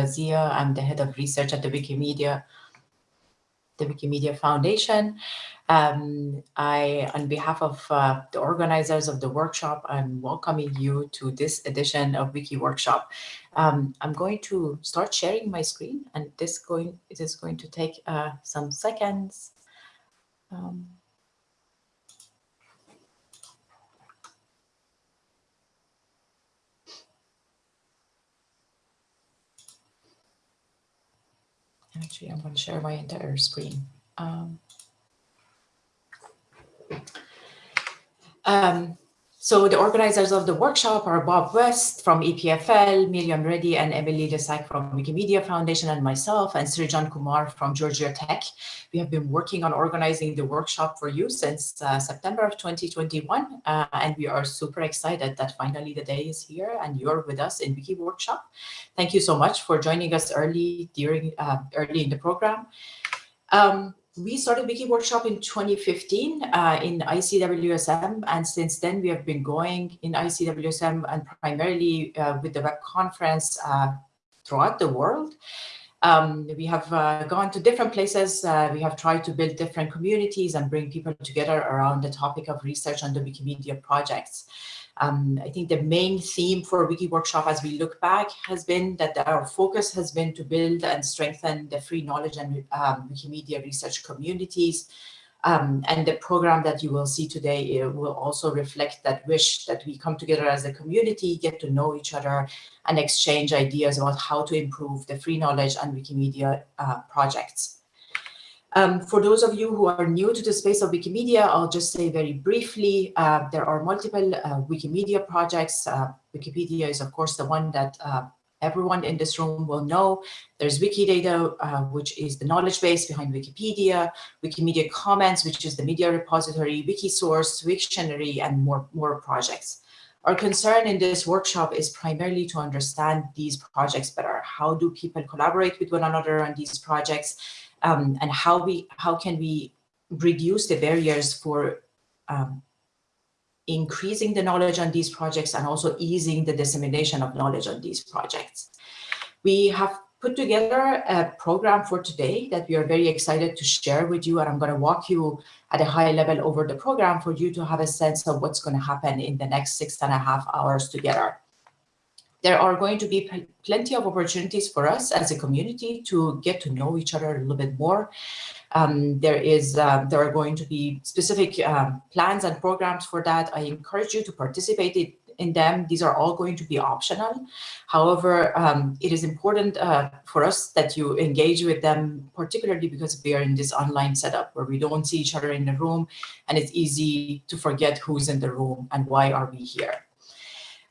Zia. I'm the head of research at the Wikimedia, the Wikimedia Foundation. Um, I, on behalf of uh, the organizers of the workshop, I'm welcoming you to this edition of Wiki Workshop. Um, I'm going to start sharing my screen, and this going it is going to take uh, some seconds. Um, Actually, I'm going to share my entire screen. Um, um, so the organizers of the workshop are Bob West from EPFL, Miriam Redi and Emily Lescak from Wikimedia Foundation and myself and Srijan Kumar from Georgia Tech. We have been working on organizing the workshop for you since uh, September of 2021 uh, and we are super excited that finally the day is here and you're with us in Wiki Workshop. Thank you so much for joining us early during uh, early in the program. Um, we started Wiki Workshop in 2015 uh, in ICWSM, and since then we have been going in ICWSM and primarily uh, with the web conference uh, throughout the world. Um, we have uh, gone to different places. Uh, we have tried to build different communities and bring people together around the topic of research on the Wikimedia projects. Um, I think the main theme for Wiki Workshop as we look back has been that our focus has been to build and strengthen the free knowledge and um, Wikimedia research communities. Um, and the program that you will see today will also reflect that wish that we come together as a community, get to know each other and exchange ideas about how to improve the free knowledge and Wikimedia uh, projects. Um, for those of you who are new to the space of Wikimedia, I'll just say very briefly, uh, there are multiple uh, Wikimedia projects. Uh, Wikipedia is, of course, the one that uh, everyone in this room will know. There's Wikidata, uh, which is the knowledge base behind Wikipedia, Wikimedia Commons, which is the media repository, Wikisource, Wiktionary, and more, more projects. Our concern in this workshop is primarily to understand these projects better. How do people collaborate with one another on these projects? um, and how we how can we reduce the barriers for um, increasing the knowledge on these projects and also easing the dissemination of knowledge on these projects. We have put together a program for today that we are very excited to share with you and I'm going to walk you at a high level over the program for you to have a sense of what's going to happen in the next six and a half hours together there are going to be plenty of opportunities for us as a community to get to know each other a little bit more. Um, there is uh, there are going to be specific um, plans and programs for that. I encourage you to participate in them. These are all going to be optional. However, um, it is important uh, for us that you engage with them, particularly because we are in this online setup where we don't see each other in the room and it's easy to forget who's in the room and why are we here.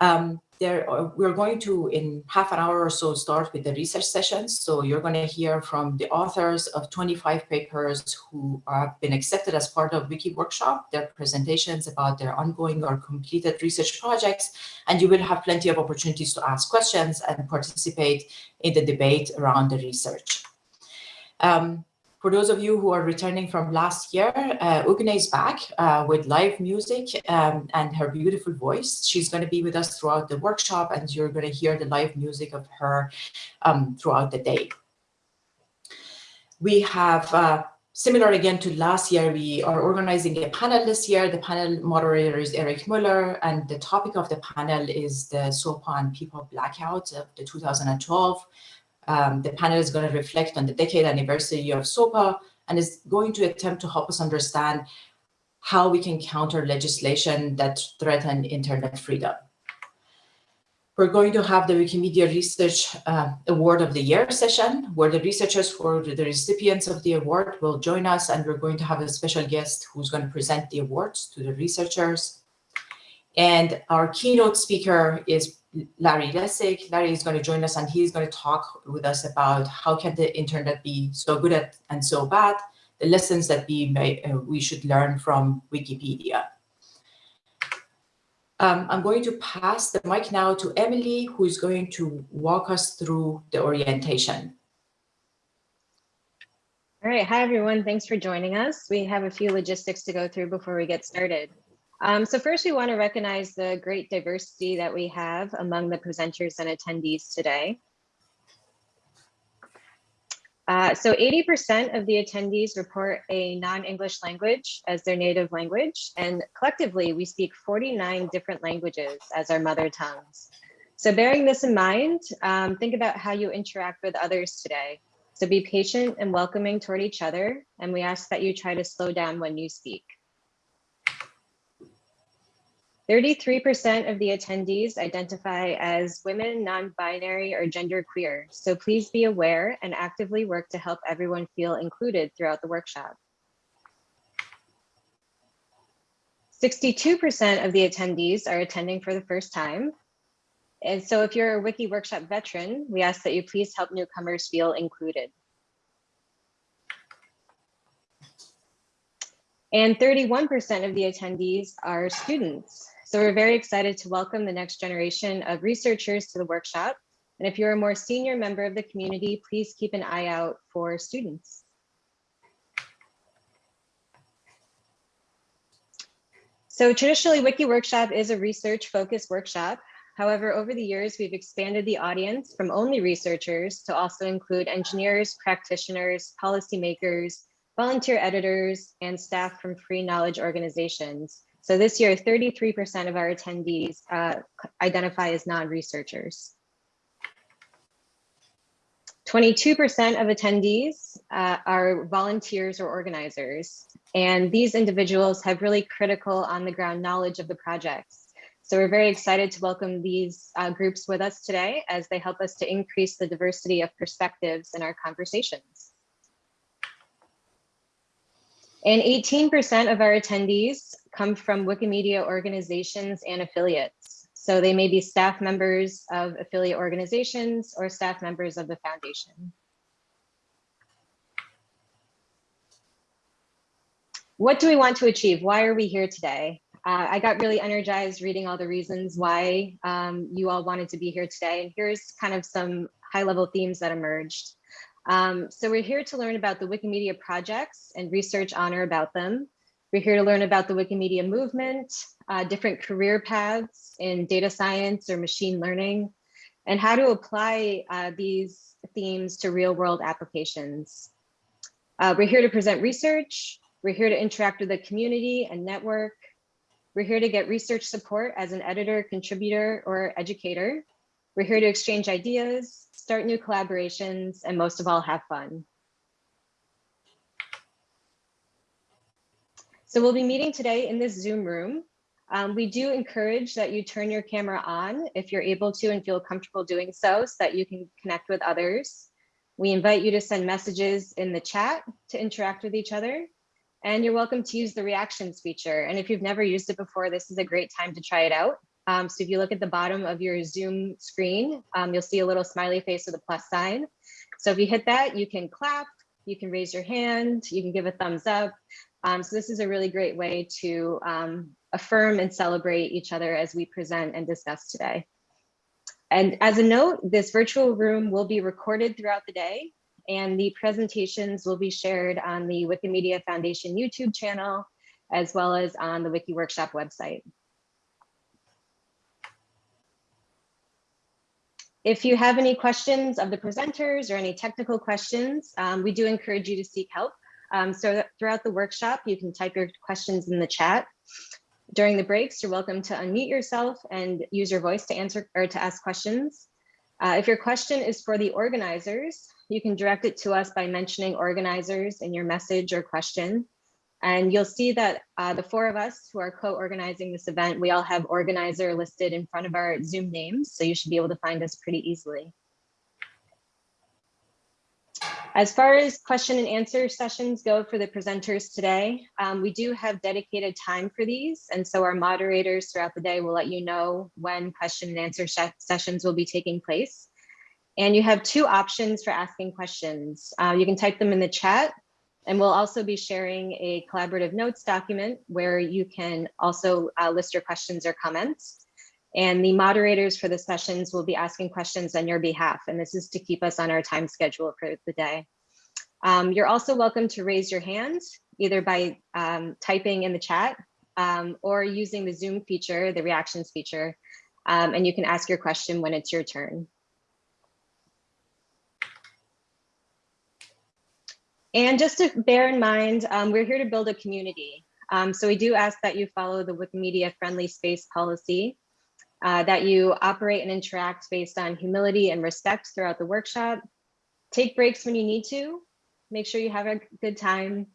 Um, there, uh, we're going to, in half an hour or so, start with the research sessions. So you're going to hear from the authors of 25 papers who have been accepted as part of Wiki Workshop, their presentations about their ongoing or completed research projects, and you will have plenty of opportunities to ask questions and participate in the debate around the research. Um, for those of you who are returning from last year, uh, Ugne is back uh, with live music um, and her beautiful voice. She's going to be with us throughout the workshop and you're going to hear the live music of her um, throughout the day. We have, uh, similar again to last year, we are organizing a panel this year. The panel moderator is Erik Möller and the topic of the panel is the SOPA and PIPA blackout of the 2012 um, the panel is going to reflect on the decade anniversary of SOPA and is going to attempt to help us understand how we can counter legislation that threaten internet freedom. We're going to have the Wikimedia Research uh, Award of the Year session, where the researchers for the recipients of the award will join us, and we're going to have a special guest who's going to present the awards to the researchers. And our keynote speaker is Larry Lessig. Larry is going to join us and he's going to talk with us about how can the internet be so good at and so bad, the lessons that we, may, uh, we should learn from Wikipedia. Um, I'm going to pass the mic now to Emily, who is going to walk us through the orientation. All right. Hi, everyone. Thanks for joining us. We have a few logistics to go through before we get started. Um, so first, we want to recognize the great diversity that we have among the presenters and attendees today. Uh, so 80% of the attendees report a non-English language as their native language, and collectively we speak 49 different languages as our mother tongues. So bearing this in mind, um, think about how you interact with others today. So be patient and welcoming toward each other, and we ask that you try to slow down when you speak. 33% of the attendees identify as women, non-binary, or genderqueer. So please be aware and actively work to help everyone feel included throughout the workshop. 62% of the attendees are attending for the first time. And so if you're a Wiki Workshop veteran, we ask that you please help newcomers feel included. And 31% of the attendees are students. So we're very excited to welcome the next generation of researchers to the workshop. And if you're a more senior member of the community, please keep an eye out for students. So traditionally, Wiki Workshop is a research focused workshop. However, over the years, we've expanded the audience from only researchers to also include engineers, practitioners, policymakers, volunteer editors, and staff from free knowledge organizations. So this year, 33% of our attendees uh, identify as non-researchers. 22% of attendees uh, are volunteers or organizers, and these individuals have really critical on the ground knowledge of the projects. So we're very excited to welcome these uh, groups with us today as they help us to increase the diversity of perspectives in our conversations. And 18% of our attendees come from Wikimedia organizations and affiliates. So they may be staff members of affiliate organizations or staff members of the foundation. What do we want to achieve? Why are we here today? Uh, I got really energized reading all the reasons why um, you all wanted to be here today. And here's kind of some high level themes that emerged. Um, so we're here to learn about the Wikimedia projects and research on or about them. We're here to learn about the Wikimedia movement, uh, different career paths in data science or machine learning, and how to apply uh, these themes to real world applications. Uh, we're here to present research. We're here to interact with the community and network. We're here to get research support as an editor, contributor, or educator. We're here to exchange ideas, start new collaborations, and most of all, have fun. So we'll be meeting today in this Zoom room. Um, we do encourage that you turn your camera on if you're able to and feel comfortable doing so, so that you can connect with others. We invite you to send messages in the chat to interact with each other. And you're welcome to use the reactions feature. And if you've never used it before, this is a great time to try it out. Um, so if you look at the bottom of your Zoom screen, um, you'll see a little smiley face with a plus sign. So if you hit that, you can clap, you can raise your hand, you can give a thumbs up. Um, so this is a really great way to um, affirm and celebrate each other as we present and discuss today. And as a note, this virtual room will be recorded throughout the day and the presentations will be shared on the Wikimedia Foundation YouTube channel, as well as on the Wiki Workshop website. If you have any questions of the presenters or any technical questions, um, we do encourage you to seek help. Um, so throughout the workshop, you can type your questions in the chat. During the breaks, you're welcome to unmute yourself and use your voice to answer or to ask questions. Uh, if your question is for the organizers, you can direct it to us by mentioning organizers in your message or question. And you'll see that uh, the four of us who are co-organizing this event, we all have organizer listed in front of our Zoom names, so you should be able to find us pretty easily. As far as question and answer sessions go for the presenters today, um, we do have dedicated time for these. And so our moderators throughout the day will let you know when question and answer sessions will be taking place. And you have two options for asking questions. Uh, you can type them in the chat and we'll also be sharing a collaborative notes document where you can also uh, list your questions or comments. And the moderators for the sessions will be asking questions on your behalf. And this is to keep us on our time schedule for the day. Um, you're also welcome to raise your hand, either by um, typing in the chat um, or using the Zoom feature, the reactions feature, um, and you can ask your question when it's your turn. And just to bear in mind, um, we're here to build a community. Um, so we do ask that you follow the Wikimedia friendly space policy, uh, that you operate and interact based on humility and respect throughout the workshop. Take breaks when you need to, make sure you have a good time.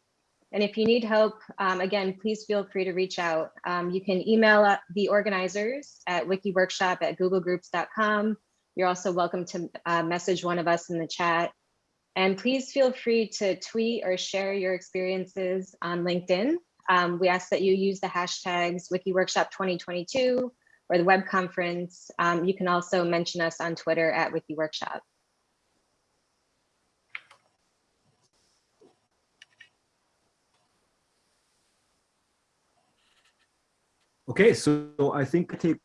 And if you need help, um, again, please feel free to reach out. Um, you can email the organizers at wikiworkshop at googlegroups.com. You're also welcome to uh, message one of us in the chat. And please feel free to tweet or share your experiences on LinkedIn. Um, we ask that you use the hashtags WikiWorkshop 2022 or the web conference. Um, you can also mention us on Twitter at WikiWorkshop. Okay, so I think I take